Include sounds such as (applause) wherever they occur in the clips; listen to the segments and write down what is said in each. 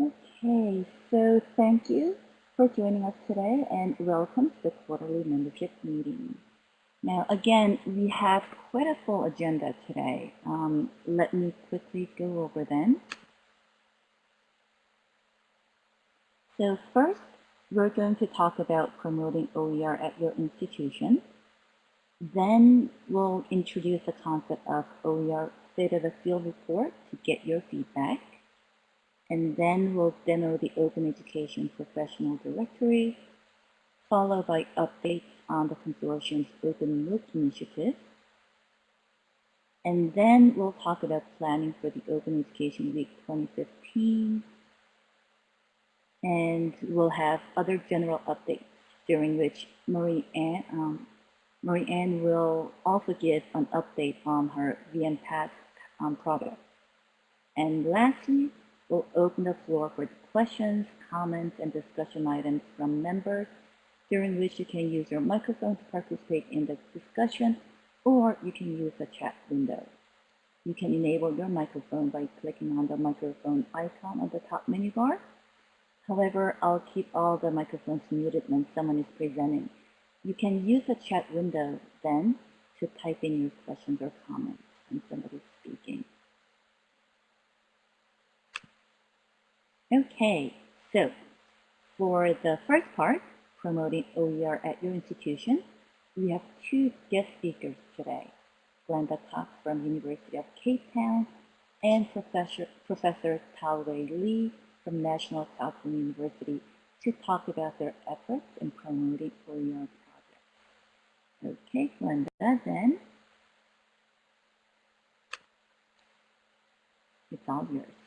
Okay, so thank you for joining us today and welcome to the quarterly membership meeting. Now, again, we have quite a full agenda today. Um, let me quickly go over them. So first, we're going to talk about promoting OER at your institution. Then we'll introduce the concept of OER State of the Field report to get your feedback. And then we'll demo the Open Education Professional Directory, followed by updates on the consortium's Open MOOC initiative. And then we'll talk about planning for the Open Education Week 2015. And we'll have other general updates during which Marie Ann, um, Marie Ann will also give an update on her VNPAT um, product. And lastly, we'll open the floor for questions, comments, and discussion items from members, during which you can use your microphone to participate in the discussion, or you can use the chat window. You can enable your microphone by clicking on the microphone icon on the top menu bar. However, I'll keep all the microphones muted when someone is presenting you can use the chat window then to type in your questions or comments when somebody's speaking. Okay, so for the first part, promoting OER at your institution, we have two guest speakers today, Glenda Cox from University of Cape Town and Professor, Professor Tao-Wei Li from National Southern University to talk about their efforts in promoting OER projects. Okay, Glenda, then it's all yours.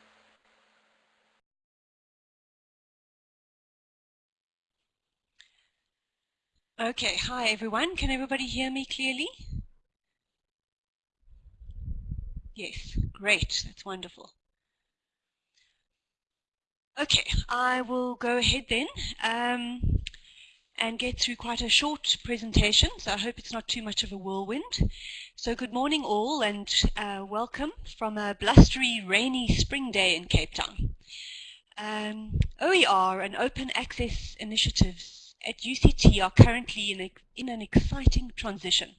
Okay, hi everyone. Can everybody hear me clearly? Yes, great. That's wonderful. Okay, I will go ahead then. Um, and get through quite a short presentation, so I hope it's not too much of a whirlwind. So good morning all and uh, welcome from a blustery, rainy spring day in Cape Town. Um, OER and open access initiatives at UCT are currently in, a, in an exciting transition.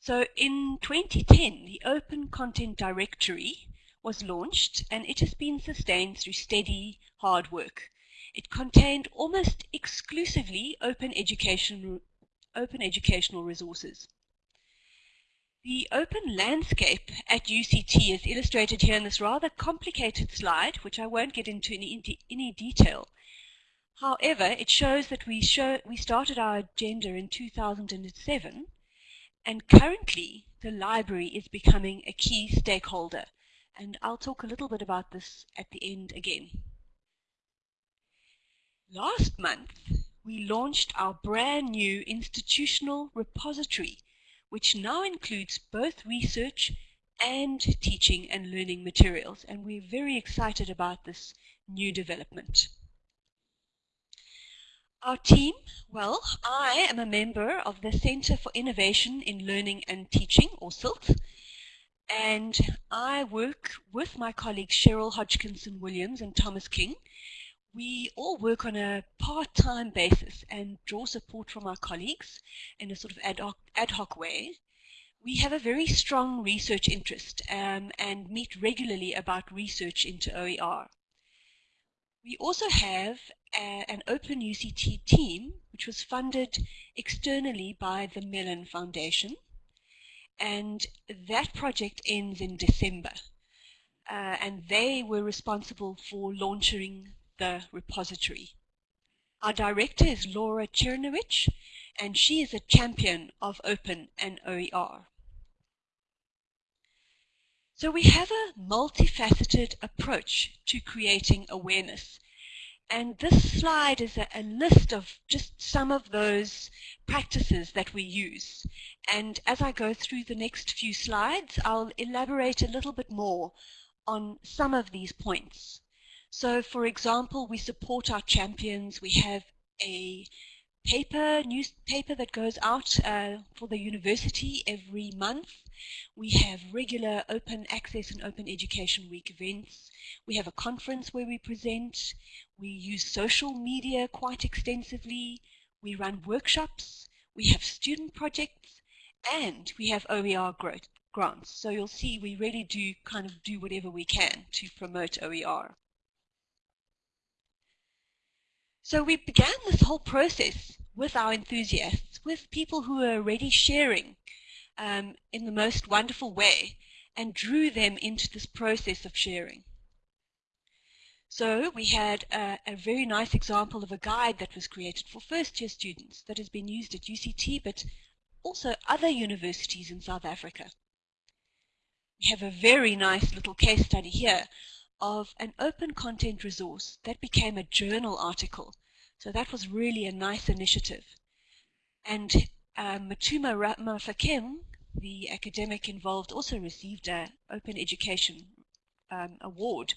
So in 2010, the Open Content Directory was launched and it has been sustained through steady hard work. It contained almost exclusively open, education, open educational resources. The open landscape at UCT is illustrated here in this rather complicated slide, which I won't get into in any detail. However, it shows that we, show, we started our agenda in 2007, and currently the library is becoming a key stakeholder. And I'll talk a little bit about this at the end again. Last month, we launched our brand new institutional repository, which now includes both research and teaching and learning materials, and we're very excited about this new development. Our team, well, I am a member of the Center for Innovation in Learning and Teaching, or CILT, and I work with my colleagues Cheryl Hodgkinson Williams and Thomas King we all work on a part-time basis and draw support from our colleagues in a sort of ad hoc, ad hoc way. We have a very strong research interest um, and meet regularly about research into OER. We also have a, an Open UCT team, which was funded externally by the Mellon Foundation. And that project ends in December. Uh, and they were responsible for launching the repository. Our director is Laura Czerniewicz, and she is a champion of open and OER. So we have a multifaceted approach to creating awareness. And this slide is a, a, list of just some of those practices that we use. And as I go through the next few slides, I'll elaborate a little bit more on some of these points. So for example, we support our champions. We have a paper, newspaper that goes out uh, for the university every month. We have regular open access and open education week events. We have a conference where we present. We use social media quite extensively. We run workshops. We have student projects and we have OER growth grants. So you'll see we really do kind of do whatever we can to promote OER. So we began this whole process with our enthusiasts, with people who were already sharing um, in the most wonderful way and drew them into this process of sharing. So we had a, a, very nice example of a guide that was created for first year students that has been used at UCT but also other universities in South Africa. We have a very nice little case study here of an open content resource that became a journal article. So that was really a nice initiative. And um, Matuma Mafakeng, the academic involved, also received an Open Education um, Award.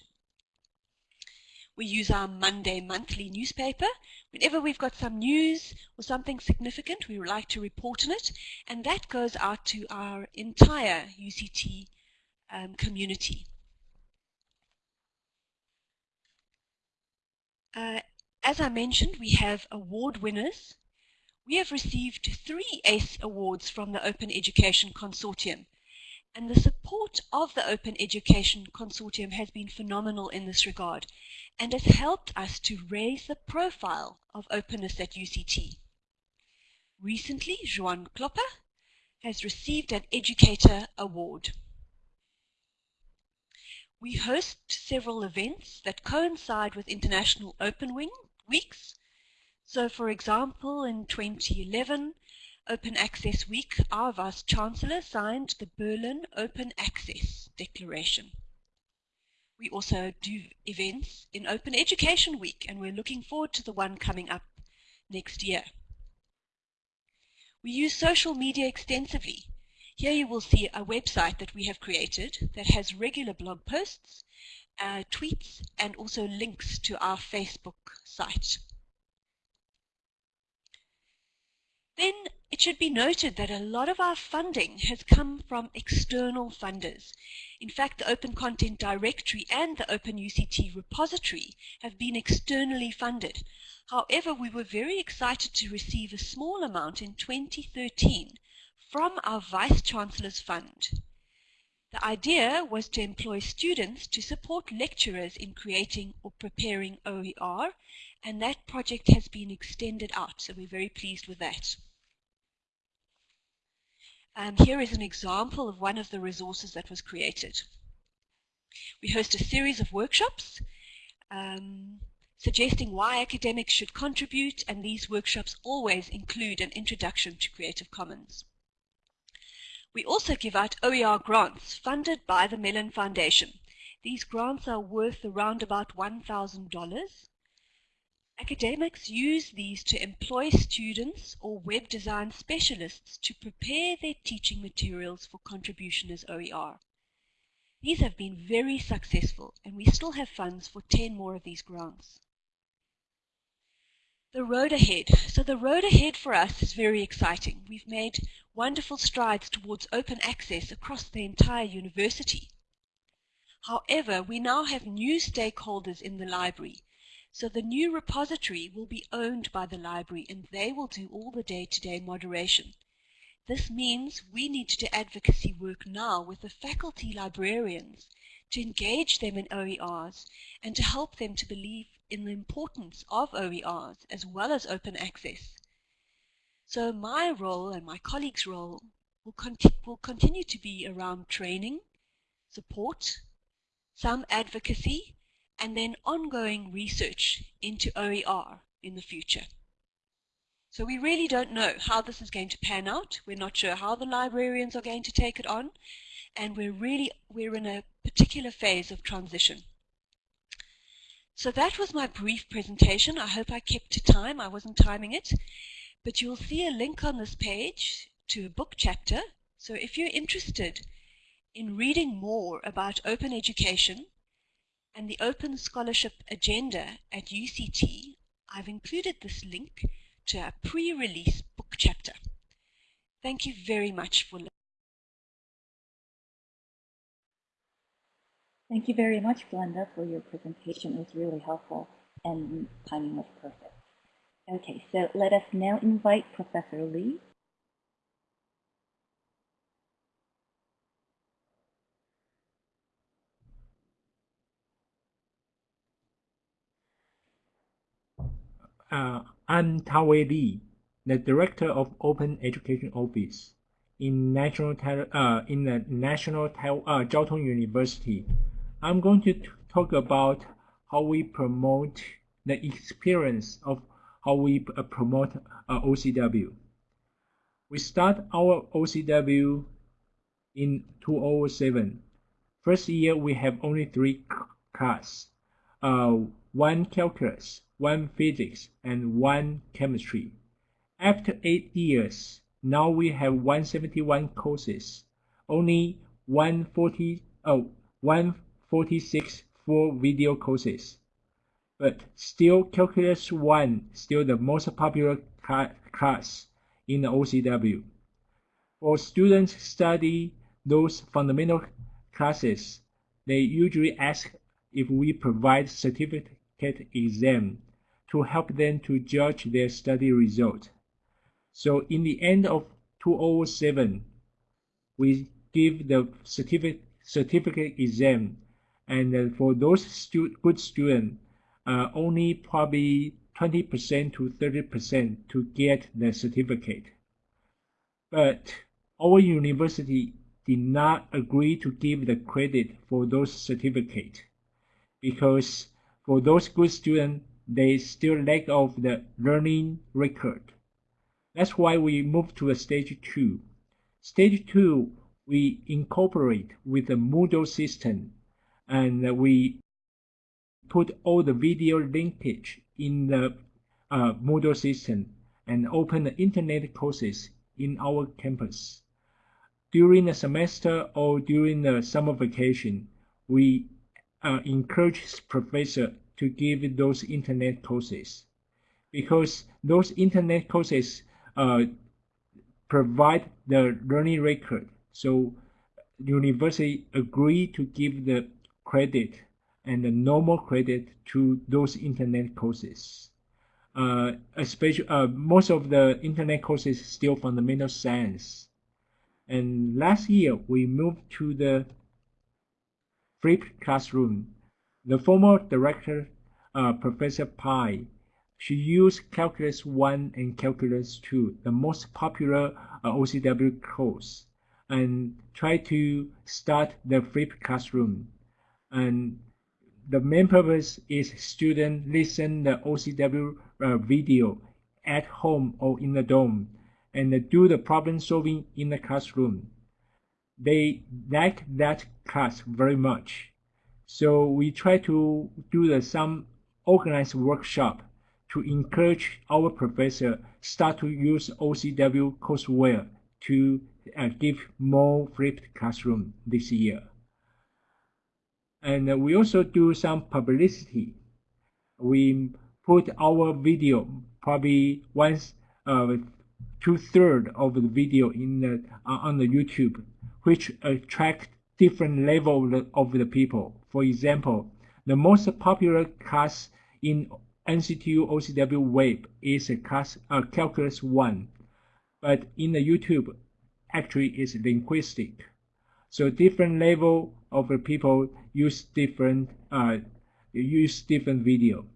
We use our Monday monthly newspaper. Whenever we've got some news or something significant, we would like to report on it, and that goes out to our entire UCT um, community. Uh, as I mentioned, we have award winners. We have received three ACE awards from the Open Education Consortium. And the support of the Open Education Consortium has been phenomenal in this regard and has helped us to raise the profile of openness at UCT. Recently, Juan Klopper has received an Educator Award. We host several events that coincide with International Open Wing weeks. So for example, in 2011, Open Access Week, our Vice Chancellor signed the Berlin Open Access Declaration. We also do events in Open Education Week and we're looking forward to the one coming up next year. We use social media extensively here you will see a website that we have created that has regular blog posts, uh, tweets, and also links to our Facebook site. Then it should be noted that a lot of our funding has come from external funders. In fact, the Open Content Directory and the Open UCT repository have been externally funded. However, we were very excited to receive a small amount in 2013 from our Vice Chancellor's Fund. The idea was to employ students to support lecturers in creating or preparing OER, and that project has been extended out, so we're very pleased with that. Um, here is an example of one of the resources that was created. We host a series of workshops um, suggesting why academics should contribute, and these workshops always include an introduction to Creative Commons. We also give out OER grants funded by the Mellon Foundation. These grants are worth around about $1,000. Academics use these to employ students or web design specialists to prepare their teaching materials for contribution as OER. These have been very successful and we still have funds for 10 more of these grants. The road ahead. So the road ahead for us is very exciting. We've made wonderful strides towards open access across the entire university. However, we now have new stakeholders in the library. So the new repository will be owned by the library and they will do all the day-to-day -day moderation. This means we need to do advocacy work now with the faculty librarians to engage them in OERs and to help them to believe in the importance of OERs as well as open access. So my role and my colleagues' role will, conti will continue to be around training, support, some advocacy, and then ongoing research into OER in the future. So we really don't know how this is going to pan out. We're not sure how the librarians are going to take it on. And we're really, we're in a particular phase of transition. So that was my brief presentation. I hope I kept to time. I wasn't timing it. But you'll see a link on this page to a book chapter. So if you're interested in reading more about open education and the open scholarship agenda at UCT, I've included this link to a pre-release book chapter. Thank you very much for listening. Thank you very much, Glenda, for your presentation. It was really helpful and timing was perfect. Okay, so let us now invite Professor Lee. Uh, I'm Tawei Lee, the Director of Open Education Office in National uh, in the National uh, Tong University. I'm going to talk about how we promote the experience of how we uh, promote uh, OCW. We start our OCW in 2007. First year we have only three classes, uh, one calculus, one physics, and one chemistry. After eight years, now we have 171 courses, only 140, oh, 146 full video courses but still Calculus 1 still the most popular class in the OCW. For students study those fundamental classes, they usually ask if we provide certificate exam to help them to judge their study result. So in the end of 2007, we give the certificate, certificate exam and for those stu good students, uh, only probably 20% to 30% to get the certificate. But our university did not agree to give the credit for those certificates because for those good students, they still lack of the learning record. That's why we moved to a stage two. Stage two, we incorporate with the Moodle system and we put all the video linkage in the uh, Moodle system and open the internet courses in our campus. During the semester or during the summer vacation, we uh, encourage professor to give those internet courses because those internet courses uh, provide the learning record. So university agree to give the credit and the normal credit to those internet courses. Uh, especially uh, most of the internet courses still fundamental science. And last year we moved to the flipped classroom. The former director, uh, Professor Pai, she used Calculus 1 and Calculus 2, the most popular uh, OCW course, and tried to start the flipped classroom. And the main purpose is students listen the OCW uh, video at home or in the dorm and do the problem solving in the classroom. They like that class very much. So we try to do the, some organized workshop to encourage our professor start to use OCW courseware to uh, give more flipped classroom this year. And we also do some publicity. We put our video, probably once, uh, two third of the video in the, uh, on the YouTube, which attract different level of the, of the people. For example, the most popular class in NCTU OCW Web is a class uh, Calculus 1, but in the YouTube, actually is linguistic. So different level of people use different uh, use different video.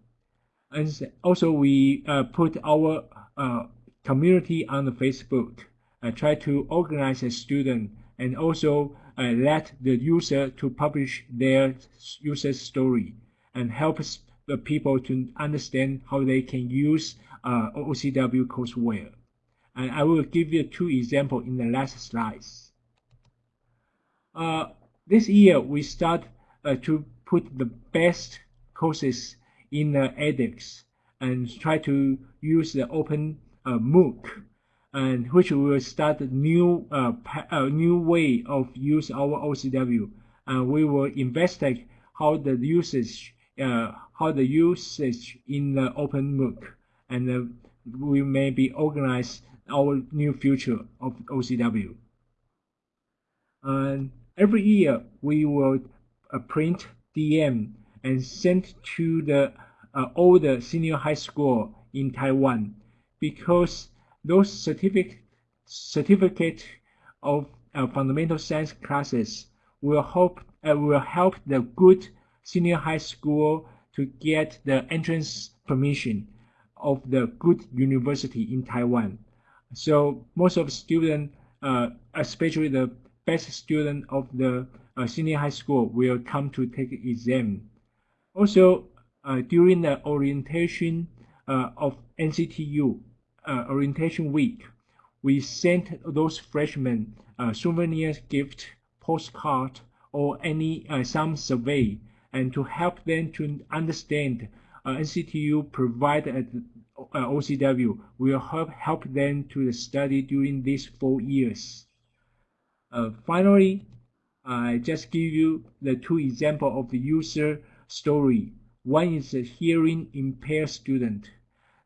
And also we uh, put our uh, community on the Facebook, uh, try to organize a student and also uh, let the user to publish their user story and helps the people to understand how they can use uh, OCW courseware. And I will give you two examples in the last slides. Uh, this year we start uh, to put the best courses in the edX and try to use the open uh, MOOC and which will start a new a new way of use our OCW and we will investigate how the usage uh, how the usage in the open MOOC and uh, we may be organize our new future of OCW. And every year we will uh, print DM and send to the uh, older senior high school in Taiwan because those certificate certificate of uh, fundamental science classes will help uh, will help the good senior high school to get the entrance permission of the good university in Taiwan. So most of students, uh, especially the best student of the uh, senior high school, will come to take exam. Also, uh, during the orientation uh, of NCTU uh, orientation week, we sent those freshmen uh, souvenirs gift, postcard, or any some survey, and to help them to understand NCTU provide uh, OCW will help, help them to study during these four years. Uh, finally, I just give you the two example of the user story. One is a hearing impaired student.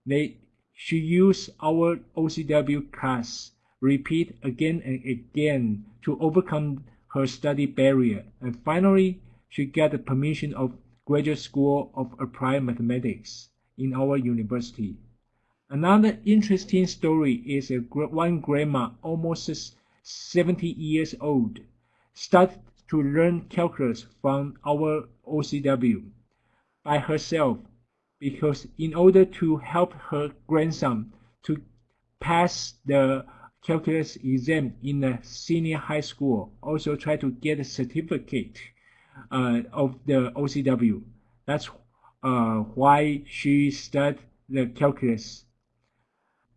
They should use our OCW class, repeat again and again to overcome her study barrier. And finally, she get the permission of Graduate School of Applied Mathematics in our university. Another interesting story is a one grandma, almost 70 years old, started to learn calculus from our OCW by herself because in order to help her grandson to pass the calculus exam in the senior high school, also try to get a certificate uh, of the OCW. That's uh, why she studied the calculus.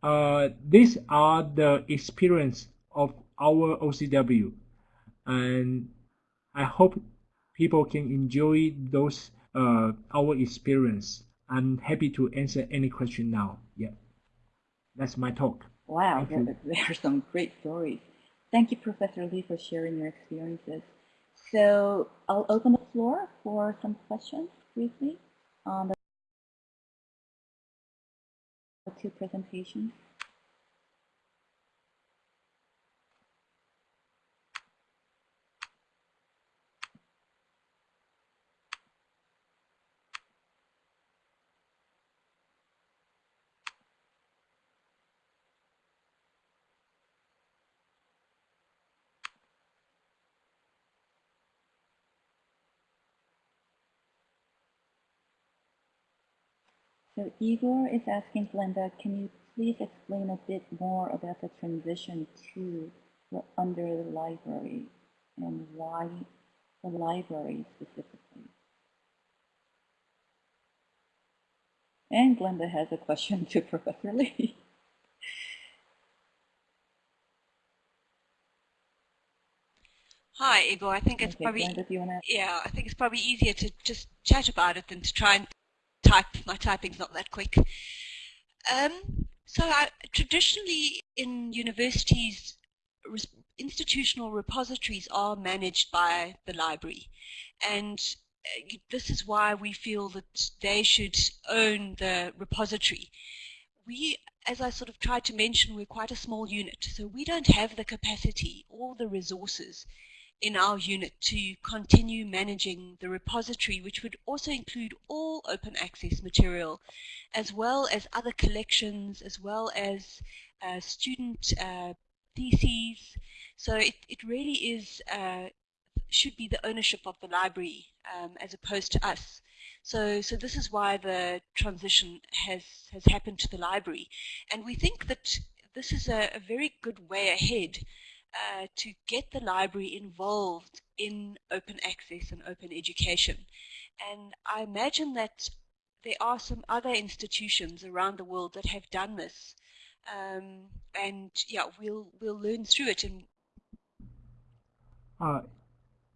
Uh, these are the experience of our OCW, and I hope people can enjoy those uh, our experience. I'm happy to answer any question now. Yeah, that's my talk. Wow, there, (laughs) there are some great stories. Thank you, Professor Lee, for sharing your experiences. So I'll open the floor for some questions briefly on the two presentations. So Igor is asking Glenda, can you please explain a bit more about the transition to the under the library and why the library specifically? And Glenda has a question (laughs) to Professor Lee. Hi, Igor. I think it's Okay, probably Glenda, do you wanna? yeah. I think it's probably easier to just chat about it than to try and type. My typing's not that quick. Um, so I, traditionally in universities, institutional repositories are managed by the library. And uh, this is why we feel that they should own the repository. We, as I sort of tried to mention, we're quite a small unit, so we don't have the capacity or the resources in our unit to continue managing the repository, which would also include all open access material, as well as other collections, as well as uh, student uh, theses. So it, it really is, uh, should be the ownership of the library um, as opposed to us. So, so this is why the transition has, has happened to the library. And we think that this is a, a very good way ahead uh, to get the library involved in open access and open education. And I imagine that there are some other institutions around the world that have done this. Um, and yeah, we'll we'll learn through it. And uh,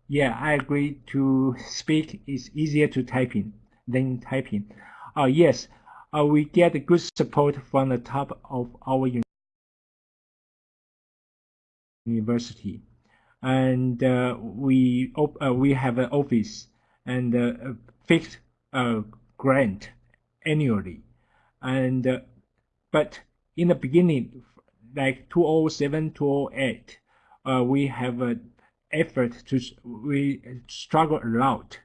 yeah, I agree. To speak is easier to typing than typing. Uh, yes, uh, we get good support from the top of our University, and uh, we uh, we have an office and uh, fixed grant annually, and but in the beginning, like 207, 208, uh, we have an effort to we struggle a lot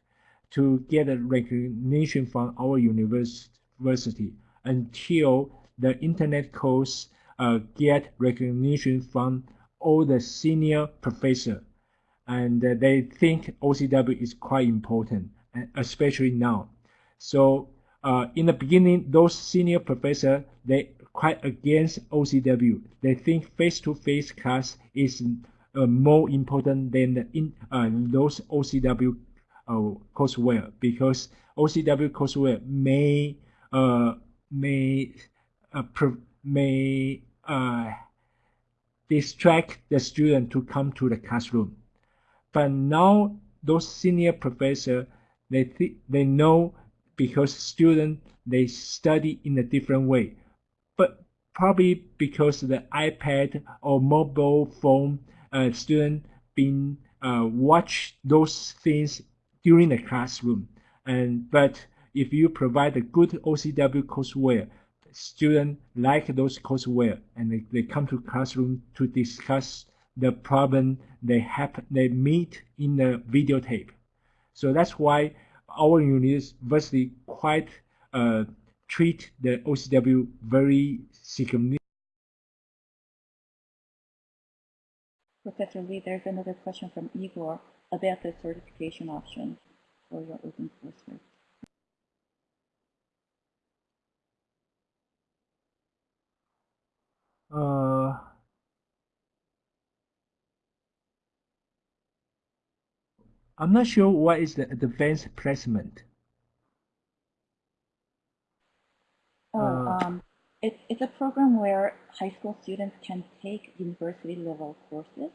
to get a recognition from our university until the internet course uh, get recognition from all the senior professor and they think OCW is quite important, especially now. So uh, in the beginning, those senior professor they quite against OCW. They think face-to-face class is uh, more important than the in uh, those OCW uh, courseware because OCW courseware may uh, may uh, may uh, distract the student to come to the classroom. But now those senior professor they th they know because student they study in a different way, but probably because the iPad or mobile phone uh, student been uh, watch those things during the classroom. And but if you provide a good OCW courseware, students like those courseware and they, they come to classroom to discuss the problem they have they meet in the videotape. So that's why our university quite uh, treat the OCW very significantly. Professor Lee, there's another question from Igor about the certification option for your open coursework. Uh, I'm not sure what is the advanced placement. Oh, Uh, um, it, it's a program where high school students can take university level courses.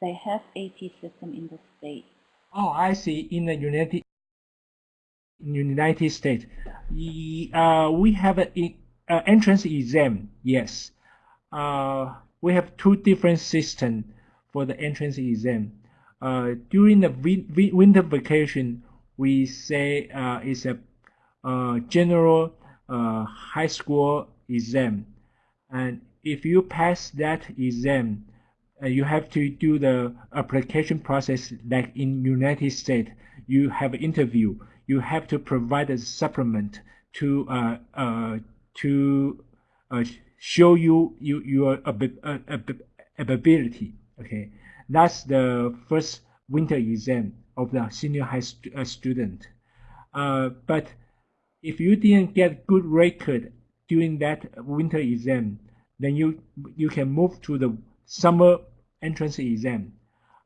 They have AP system in the state. Oh, I see. In the United in United States, uh, we have an uh, entrance exam. Yes, uh, we have two different systems for the entrance exam. Uh, during the win- win- winter vacation, we say uh, it's a uh, general uh, high school exam, and if you pass that exam, uh, you have to do the application process like in United States. You have an interview. You have to provide a supplement to uh, to show you, you your abi- uh, ability. Okay, that's the first winter exam of the senior high uh, student. Uh, but if you didn't get good record during that winter exam, then you you can move to the summer entrance exam,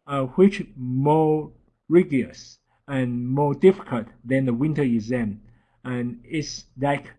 uh, which more rigorous and more difficult than the winter exam. And it's like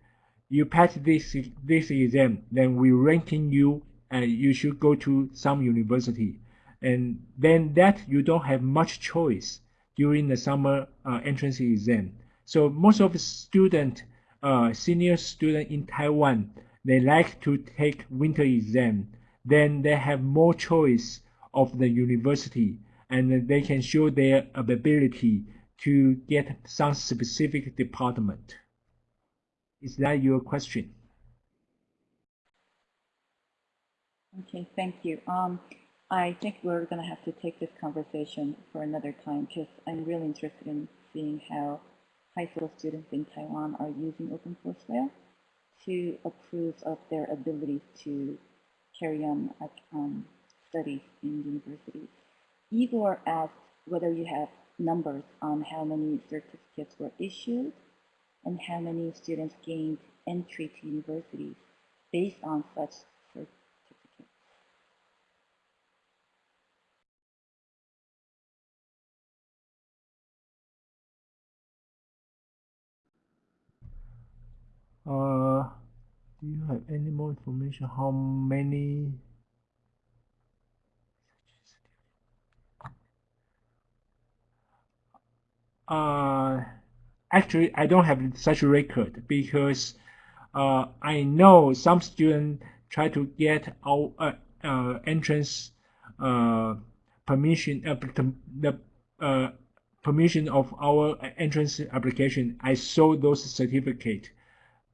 you pass this this exam, then we ranking you, and you should go to some university, and then that you don't have much choice during the summer uh, entrance exam. So most of the student, uh, senior student in Taiwan, they like to take winter exam. Then they have more choice of the university, and they can show their ability to get some specific department. Is that your question? Okay, thank you. Um, I think we're going to have to take this conversation for another time because I'm really interested in seeing how high school students in Taiwan are using OpenCourseWare to approve of their ability to carry on um, studies in universities. Igor asked whether you have numbers on how many certificates were issued and how many students gained entry to universities based on such certificates. Uh, do you have any more information? How many? Uh, actually, I don't have such a record because uh, I know some students try to get our uh, uh, entrance uh, permission, uh, the uh, permission of our entrance application. I saw those certificate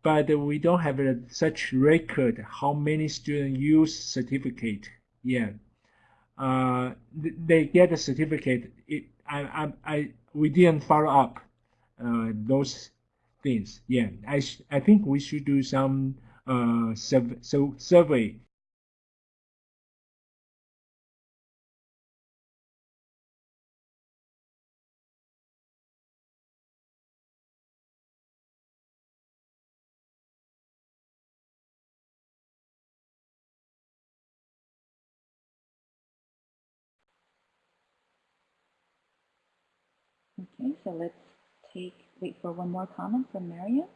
but we don't have a, such record how many students use certificate yet. Uh, they get a certificate. It, I, I, I, we didn't follow up uh, those things. Yeah, I, I think we should do some uh, so survey Okay, so let's take, wait for one more comment from Marion.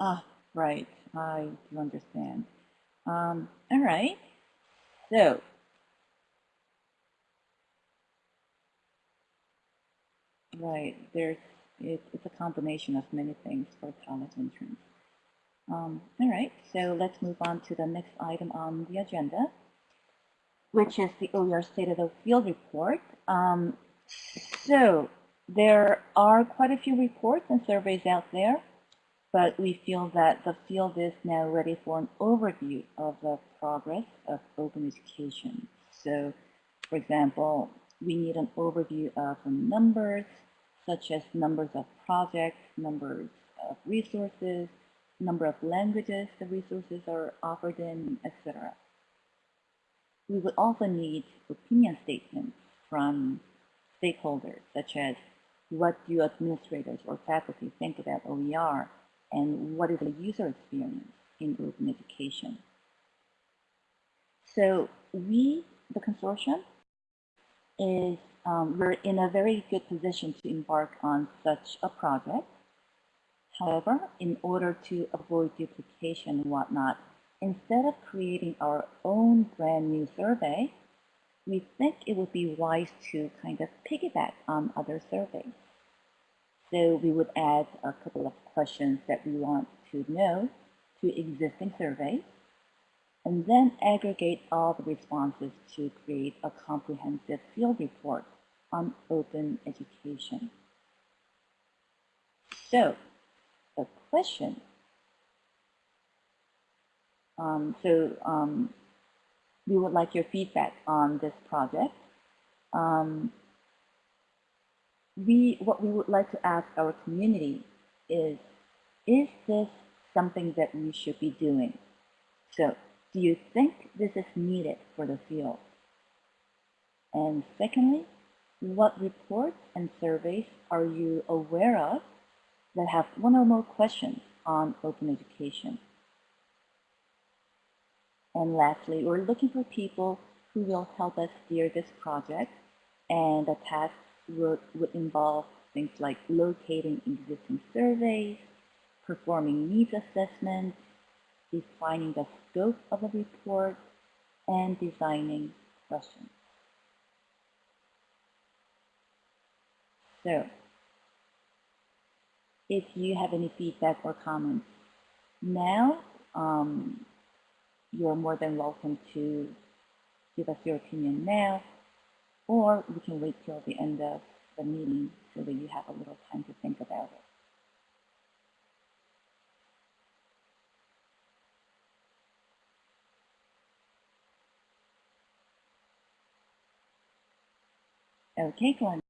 Ah, right. I do understand. Um, all right. So, right, there's it, it's a combination of many things for college entrance. Um, all right, so let's move on to the next item on the agenda, which is the OER State of the Field report. Um, so there are quite a few reports and surveys out there but we feel that the field is now ready for an overview of the progress of open education. So, for example, we need an overview of numbers, such as numbers of projects, numbers of resources, number of languages the resources are offered in, etc. We would also need opinion statements from stakeholders, such as what do administrators or faculty think about OER and what is the user experience in open education. So we, the consortium, is um, we're in a very good position to embark on such a project. However, in order to avoid duplication and whatnot, instead of creating our own brand new survey, we think it would be wise to kind of piggyback on other surveys. So we would add a couple of questions that we want to know to existing surveys, and then aggregate all the responses to create a comprehensive field report on open education. So the question, um, so um, we would like your feedback on this project. Um, we what we would like to ask our community is, is this something that we should be doing? So do you think this is needed for the field? And secondly, what reports and surveys are you aware of that have one or more questions on open education? And lastly, we're looking for people who will help us steer this project and the task would, would involve things like locating existing surveys, performing needs assessments, defining the scope of the report, and designing questions. So, if you have any feedback or comments now, um, you're more than welcome to give us your opinion now or we can wait till the end of the meeting so that you have a little time to think about it. Okay, Glenn.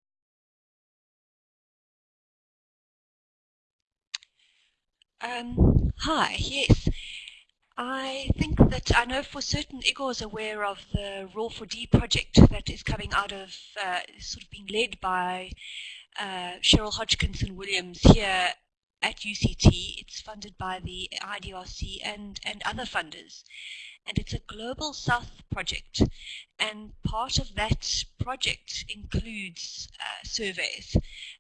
Um, hi, yes. I think that I know for certain Igor is aware of the ROER4D project that is coming out of, uh, sort of being led by uh, Cheryl Hodgkinson Williams here at UCT. It's funded by the IDRC and, and other funders. And it's a global South project. And part of that project includes uh, surveys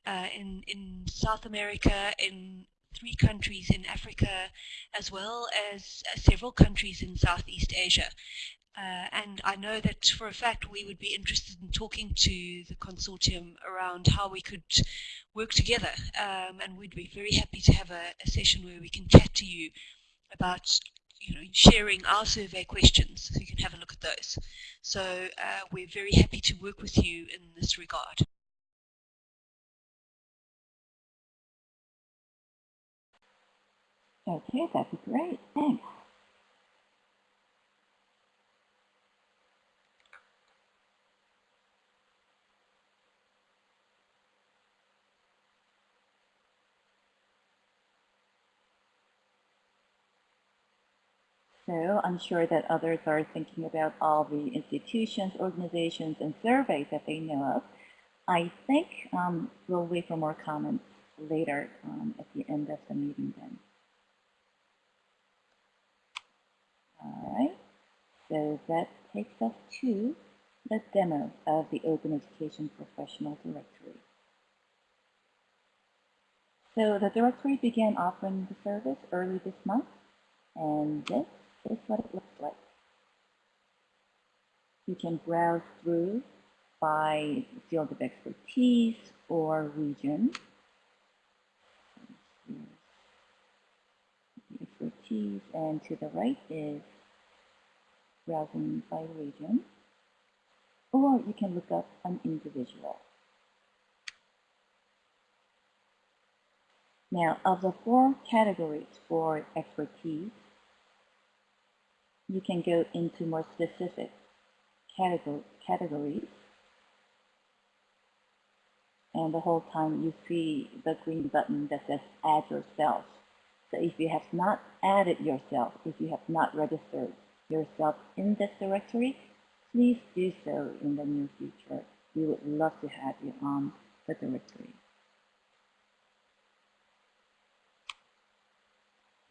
uh, in, in South America, in three countries in Africa, as well as uh, several countries in Southeast Asia. Uh, and I know that for a fact we would be interested in talking to the consortium around how we could work together. Um, and we'd be very happy to have a, a, session where we can chat to you about you know, sharing our survey questions so you can have a look at those. So uh, we're very happy to work with you in this regard. Okay, that'd be great. Thanks. So I'm sure that others are thinking about all the institutions, organizations, and surveys that they know of. I think um, we'll wait for more comments later um, at the end of the meeting then. All right, so that takes us to the demo of the Open Education Professional Directory. So the directory began offering the service early this month, and this is what it looks like. You can browse through by field of expertise or region. Expertise, and to the right is browsing by region. Or you can look up an individual. Now, of the four categories for expertise, you can go into more specific categories. And the whole time you see the green button that says add yourself. So if you have not added yourself, if you have not registered yourself in this directory, please do so in the near future. We would love to have you on the directory.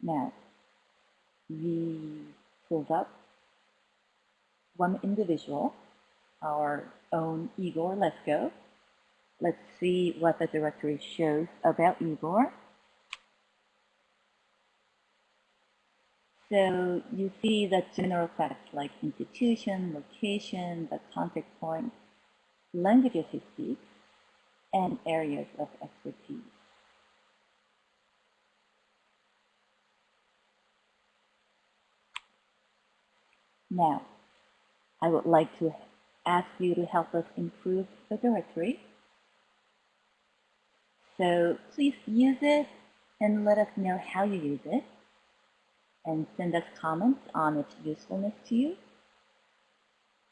Now, we pulled up one individual, our own Igor Lesko. Let's see what the directory shows about Igor. So you see the general facts like institution, location, the contact point, languages he speaks, and areas of expertise. Now, I would like to ask you to help us improve the directory. So please use it and let us know how you use it and send us comments on its usefulness to you.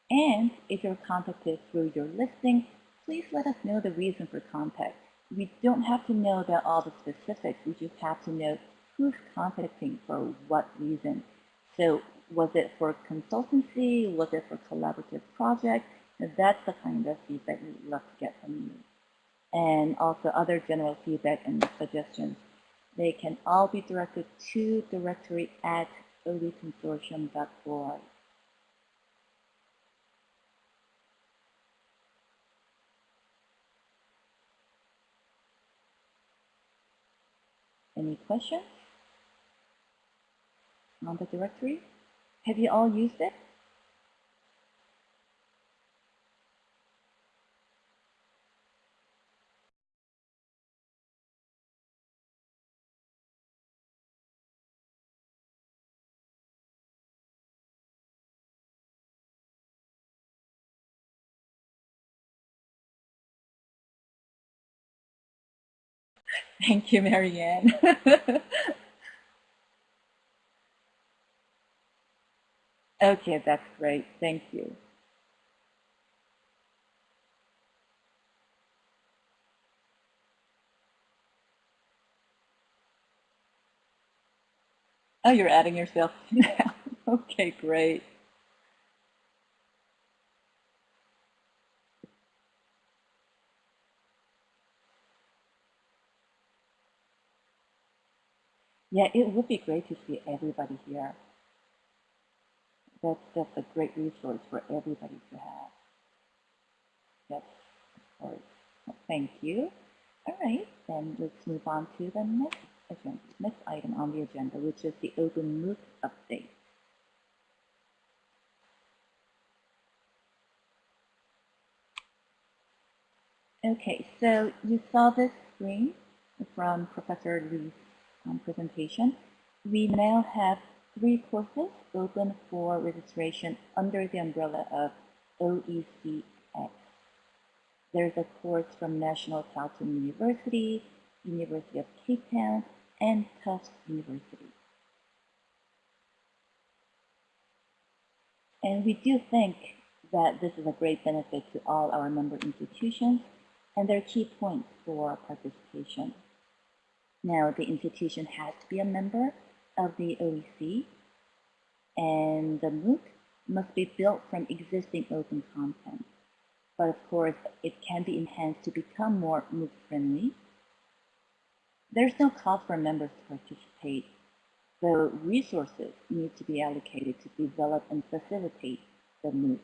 And if you're contacted through your listing, please let us know the reason for contact. We don't have to know about all the specifics, we just have to know who's contacting for what reason. So was it for consultancy? Was it for collaborative project? That's the kind of feedback we'd love to get from you. And also other general feedback and suggestions. They can all be directed to directory at oeconsortium.org. Any questions on the directory? Have you all used it? Thank you, Marianne. (laughs) Okay, that's great. Thank you. Oh, you're adding yourself (laughs) now. okay, great. Yeah, it would be great to see everybody here. That's just a great resource for everybody to have. Yes, of course. Well, thank you. All right, then let's move on to the next agenda, next item on the agenda, which is the Open MOOC update. Okay, so you saw this screen from Professor Lee um, presentation. We now have three courses open for registration under the umbrella of OECX. There's a course from National Southern University, University of Cape Town, and Tufts University. And we do think that this is a great benefit to all our member institutions and their key points for participation. Now, the institution has to be a member of the OEC, and the MOOC must be built from existing open content. But of course, it can be enhanced to become more MOOC friendly. There's no cost for members to participate, though resources need to be allocated to develop and facilitate the MOOC.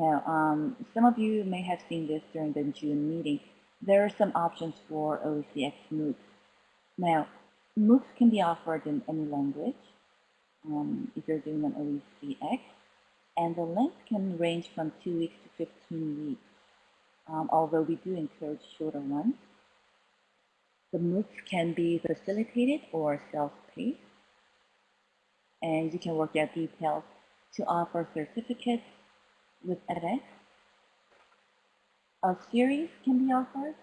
Now, um, some of you may have seen this during the June meeting. There are some options for OECX MOOCs. Now, MOOCs can be offered in any language um, if you're doing an OECX, and the length can range from 2 weeks to 15 weeks, um, although we do encourage shorter ones. The MOOCs can be facilitated or self-paced, and you can work out details to offer certificates with edX. A series can be offered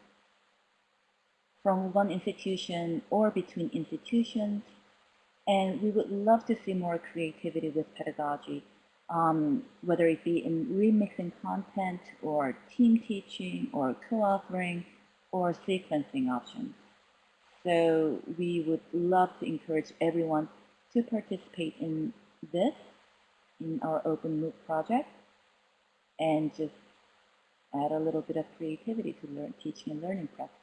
from one institution or between institutions. And we would love to see more creativity with pedagogy, um, whether it be in remixing content or team teaching or co-authoring or sequencing options. So we would love to encourage everyone to participate in this, in our Open MOOC project and just add a little bit of creativity to learn, teaching and learning practices.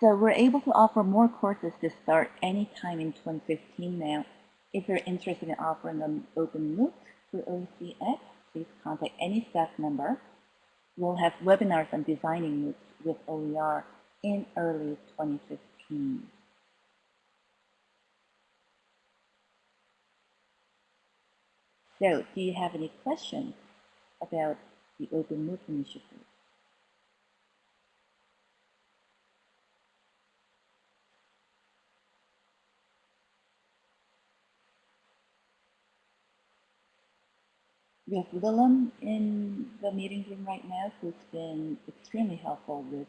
So we're able to offer more courses to start anytime in 2015 now. If you're interested in offering an open MOOC through OECX, please contact any staff member. We'll have webinars on designing MOOCs with OER in early 2015. So, do you have any questions about the Open MOOC initiative? We have Willem in the meeting room right now who's been extremely helpful with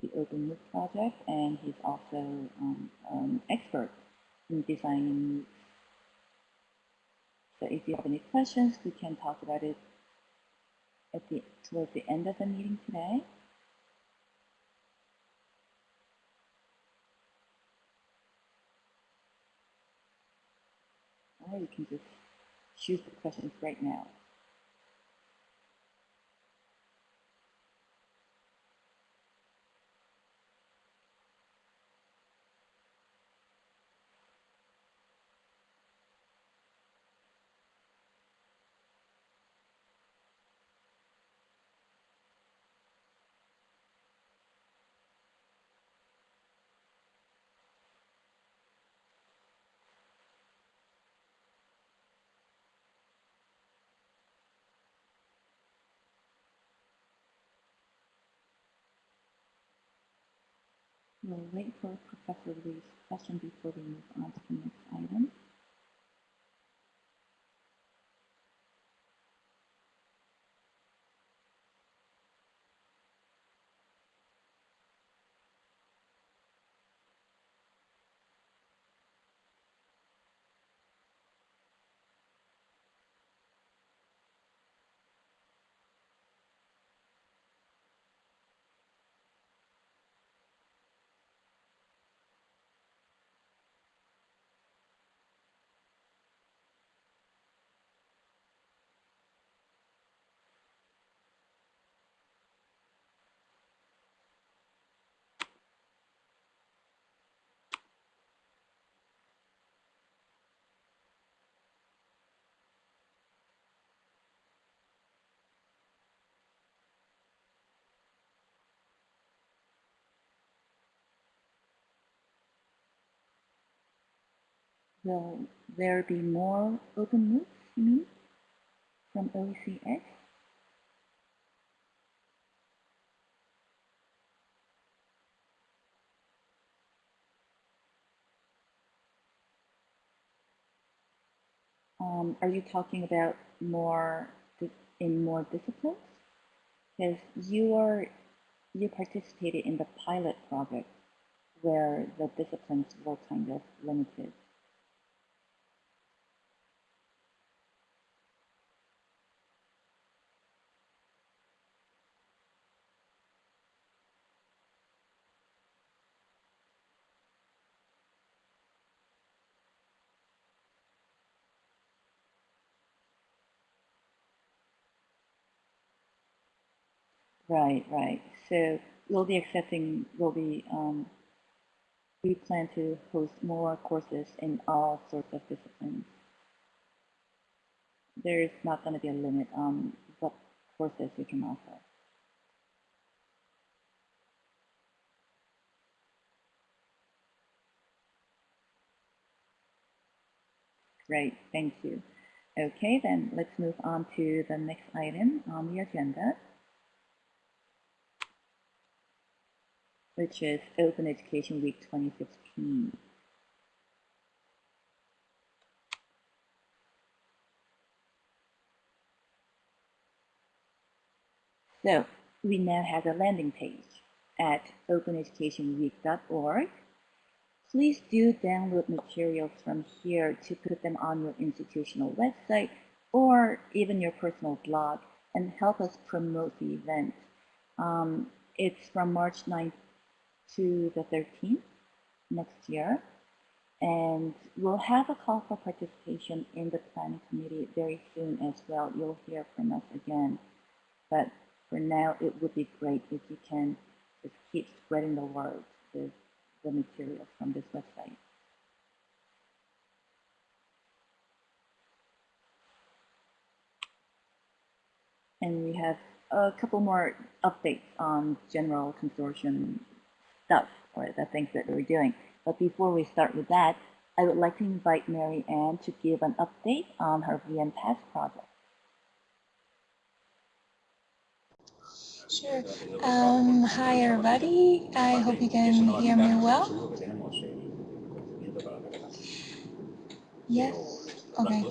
the Open MOOC project, and he's also um, an expert in designing MOOCs. So if you have any questions, we can talk about it at the towards the end of the meeting today. Or you can just choose the questions right now. We'll wait for Professor Lee's question before we move on to the next item. Will there be more open MOOCs, you mean, from OECX? Um, are you talking about more in more disciplines? Because you are you participated in the pilot project where the disciplines were kind of limited. Right, right. So we'll be accepting, we'll be, um, we plan to host more courses in all sorts of disciplines. There's not going to be a limit on what courses we can offer. Great, thank you. Okay, then let's move on to the next item on the agenda. Which is Open Education Week 2015. So we now have a landing page at openeducationweek.org. Please do download materials from here to put them on your institutional website or even your personal blog and help us promote the event. Um, it's from March 9th to the 13th next year. And we'll have a call for participation in the planning committee very soon as well. You'll hear from us again. But for now, it would be great if you can just keep spreading the word with the materials from this website. And we have a couple more updates on general consortium stuff or the things that we're doing. But before we start with that, I would like to invite Marianne to give an update on her VMPass project. Sure. Um, hi, everybody. I hope you can hear me well. Yes? Okay.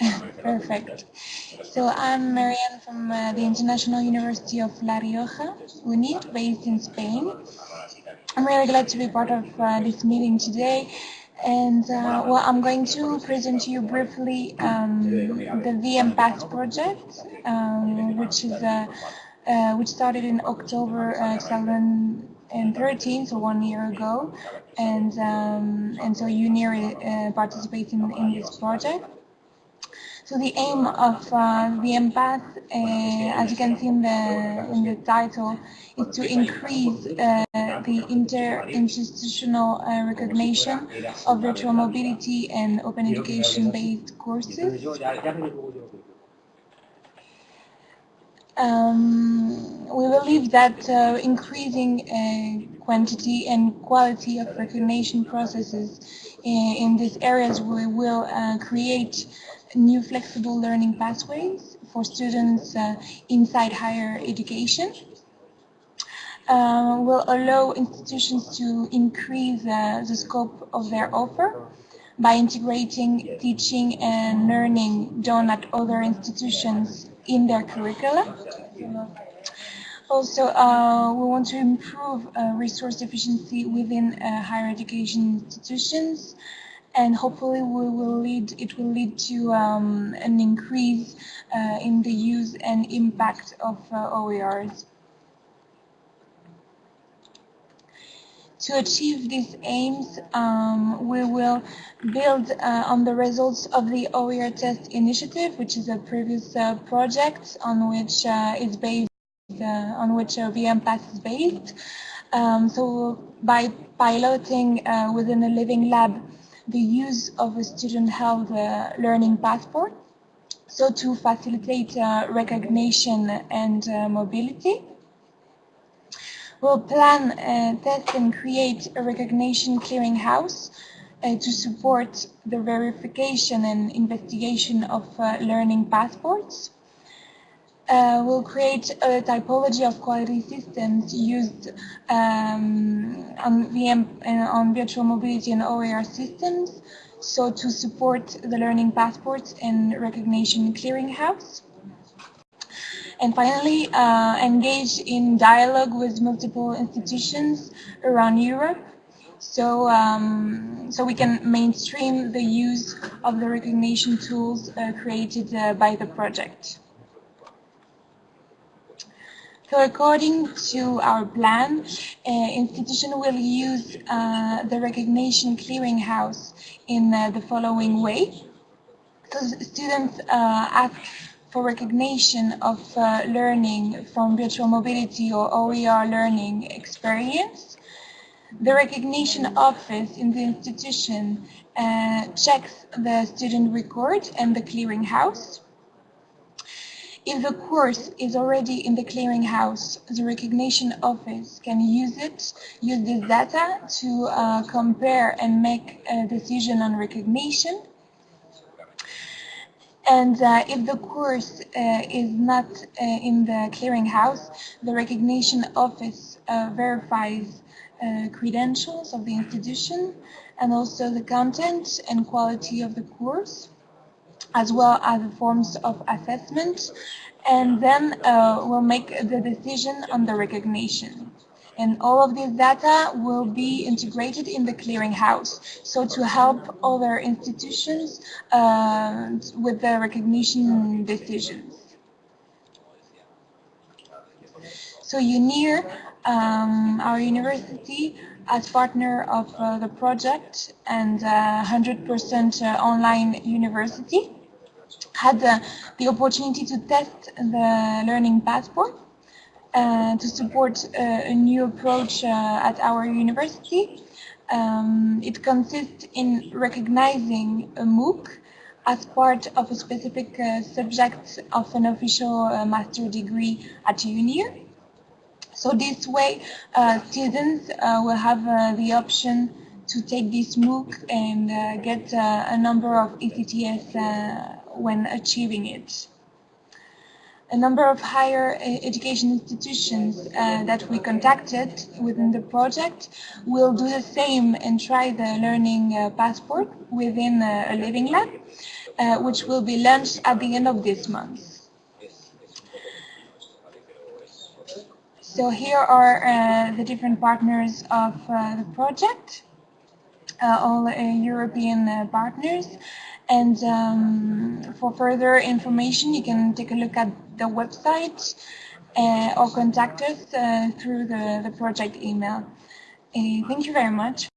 (laughs) Perfect. So I'm Marianne from uh, the International University of La Rioja, UNIR, based in Spain. I'm really glad to be part of uh, this meeting today. And uh, well, I'm going to present to you briefly um, the VMPass project, um, which is uh, uh, which started in October uh, 2013, so one year ago, and um, and so UNIR participates in, in this project. So the aim of uh, the empath, uh, as you can see in the in the title, is to increase uh, the interinstitutional recognition of virtual mobility and open education-based courses. Um, we believe that uh, increasing uh, quantity and quality of recognition processes in, in these areas will uh, create new flexible learning pathways for students uh, inside higher education. Uh, will allow institutions to increase uh, the scope of their offer by integrating teaching and learning done at other institutions in their curricula. Also, uh, we want to improve uh, resource efficiency within uh, higher education institutions and hopefully we will lead it will lead to um, an increase uh, in the use and impact of uh, OERs. To achieve these aims, um, we will build uh, on the results of the OER test initiative, which is a previous uh, project on which uh, is based, uh, on which uh, VMPass is based. Um, so by piloting within a living lab the use of a student health uh, learning passport, so to facilitate uh, recognition and uh, mobility. We'll plan, test and create a recognition clearinghouse uh, to support the verification and investigation of uh, learning passports. Uh, will create a typology of quality systems used um, on VM and on virtual mobility and OER systems, so to support the learning passports and recognition clearinghouse. And finally, uh, engage in dialogue with multiple institutions around Europe so, um, so we can mainstream the use of the recognition tools uh, created uh, by the project. So according to our plan, uh, institution will use uh, the recognition clearinghouse in uh, the following way. So students uh, ask for recognition of uh, learning from virtual mobility or OER learning experience. The recognition office in the institution uh, checks the student record and the clearinghouse. If the course is already in the clearinghouse, the recognition office can use it, use this data to uh, compare and make a decision on recognition. And uh, if the course uh, is not uh, in the clearinghouse, the recognition office uh, verifies uh, credentials of the institution and also the content and quality of the course as well as the forms of assessment and then uh, we'll make the decision on the recognition. And all of this data will be integrated in the clearinghouse. So to help other institutions uh, with the recognition decisions. So UNIR um, our university as partner of uh, the project and 100% uh, uh, online university had uh, the opportunity to test the learning passport uh, to support uh, a new approach at our university. Um, it consists in recognizing a MOOC as part of a specific subject of an official master degree at UNIR. So this way, uh, students uh, will have uh, the option to take this MOOC and uh, get uh, a number of ECTS uh, when achieving it. A number of higher education institutions that we contacted within the project will do the same and try the learning passport within a living lab, which will be launched at the end of this month. So here are uh, the different partners of uh, the project, uh, all uh, European uh, partners. And um, for further information, you can take a look at the website uh, or contact us through the, the project email. thank you very much.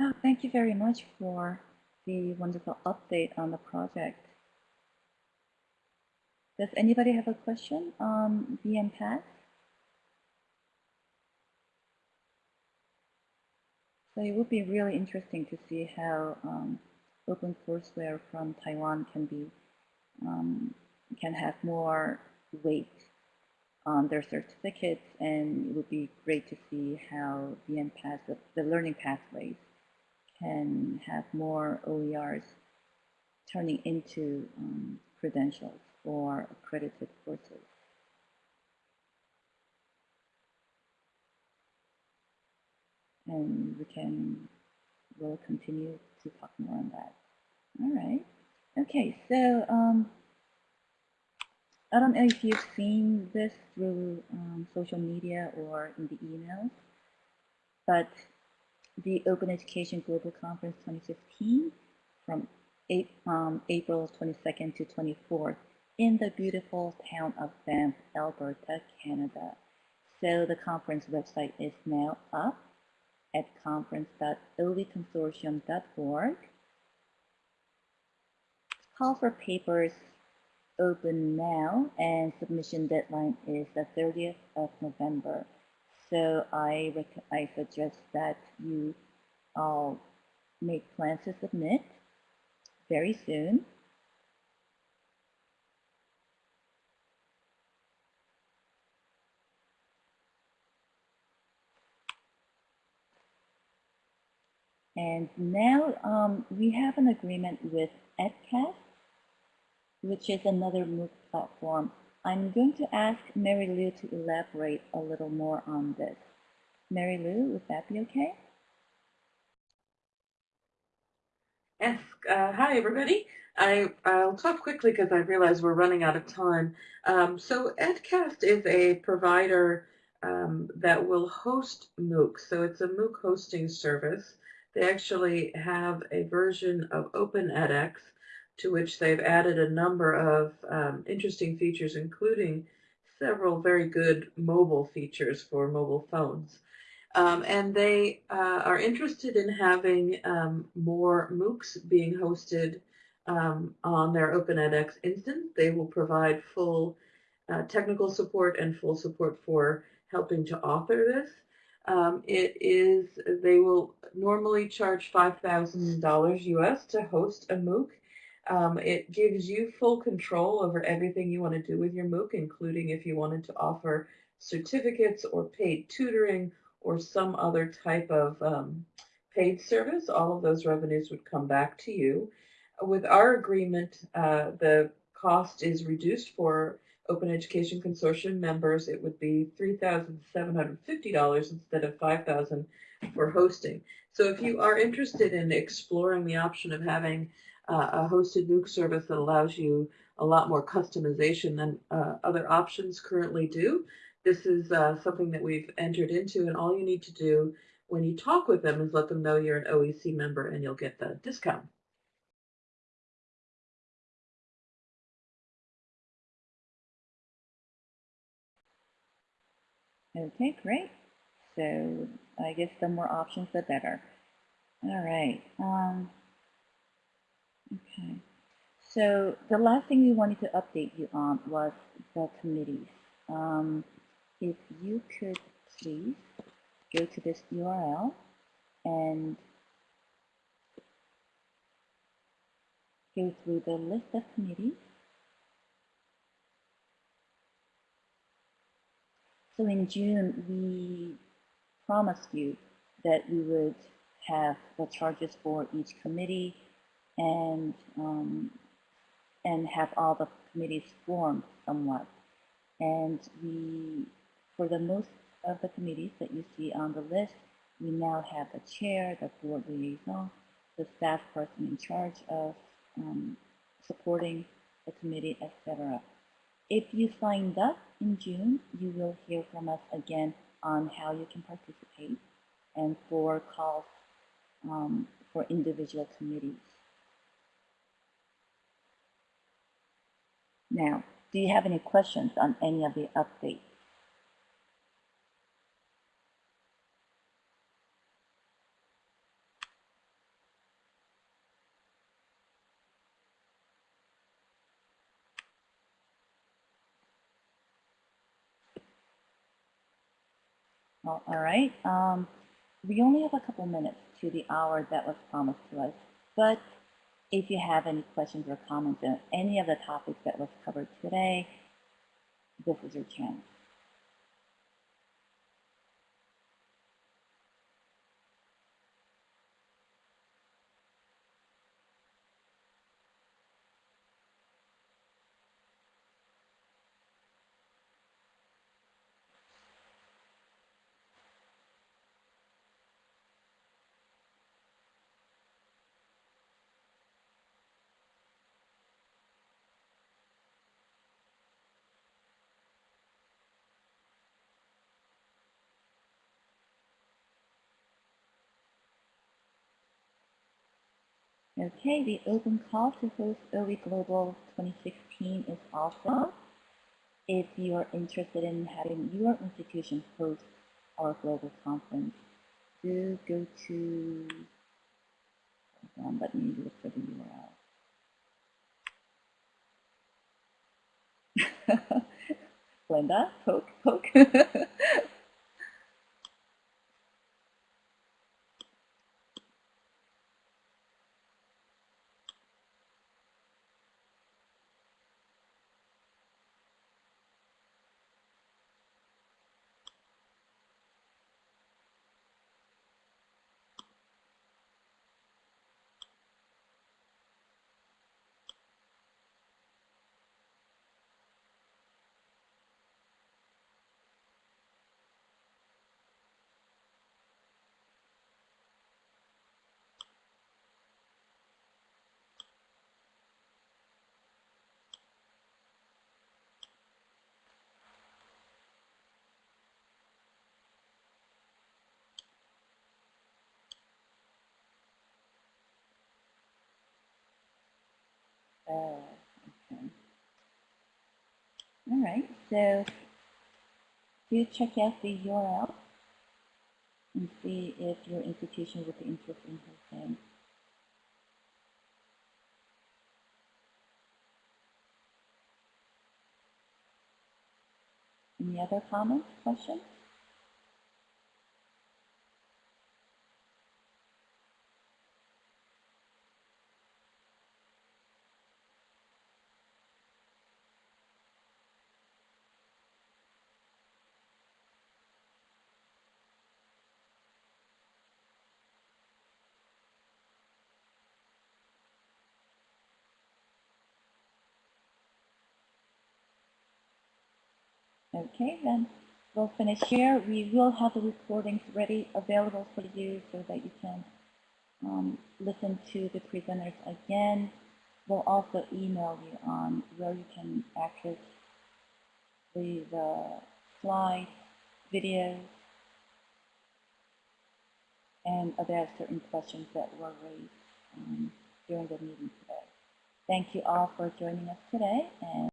Oh, thank you very much for the wonderful update on the project. Does anybody have a question on VMPass? So it would be really interesting to see how um, OpenCourseWare from Taiwan can be um, can have more weight on their certificates, and it would be great to see how the, the learning pathways, can have more OERs turning into um, credentials or accredited courses. And we can, we'll continue to talk more on that. All right. Okay, so um, I don't know if you've seen this through um, social media or in the emails, but the Open Education Global Conference 2015 from um, April 22nd to 24th in the beautiful town of Banff, Alberta, Canada. So the conference website is now up at conference.oeconsortium.org. Call for papers open now and submission deadline is the 30th of November. So I, I suggest that you all make plans to submit very soon. And now um, we have an agreement with EdCast, which is another MOOC platform. I'm going to ask Mary Lou to elaborate a little more on this. Mary Lou, would that be okay? Yes. Uh, hi, everybody. I, I'll talk quickly because I realize we're running out of time. Um, so EdCast is a provider um, that will host MOOCs. So it's a MOOC hosting service. They actually have a version of OpenEdX to which they've added a number of um, interesting features, including several very good mobile features for mobile phones. Um, and they uh, are interested in having um, more MOOCs being hosted um, on their OpenEdX instance. They will provide full uh, technical support and full support for helping to author this. Um, it is, they will normally charge $5,000 US to host a MOOC. Um, it gives you full control over everything you want to do with your MOOC, including if you wanted to offer certificates or paid tutoring or some other type of um, paid service. All of those revenues would come back to you. With our agreement, uh, the cost is reduced for Open Education Consortium members. It would be $3,750 instead of 5,000 for hosting. So if you are interested in exploring the option of having uh, a hosted MOOC service that allows you a lot more customization than uh, other options currently do, this is uh, something that we've entered into and all you need to do when you talk with them is let them know you're an OEC member and you'll get the discount. Okay, great. So I guess the more options, the better. All right. Um, okay. So the last thing we wanted to update you on was the committees. Um, if you could please go to this URL and go through the list of committees So in June, we promised you that we would have the charges for each committee and um, and have all the committees formed somewhat. And we, for the most of the committees that you see on the list, we now have the chair, the board liaison, the staff person in charge of um, supporting the committee, etc. If you signed up in June, you will hear from us again on how you can participate and for calls um, for individual committees. Now, do you have any questions on any of the updates? Well, all right. Um, we only have a couple minutes to the hour that was promised to us, but if you have any questions or comments on any of the topics that was covered today, this is your chance. Okay, the open call to host OE Global 2016 is also. If you are interested in having your institution host our global conference, do go to, hold let me look for the URL. Glenda, (laughs) poke, poke. (laughs) Oh, okay. All right, so do check out the URL and see if your institution would be interested in hosting. Any other comments, questions? Okay, then we'll finish here. We will have the recordings ready, available for you so that you can um, listen to the presenters again. We'll also email you on where you can access the, the slides, videos, and address certain questions that were raised um, during the meeting today. Thank you all for joining us today. and.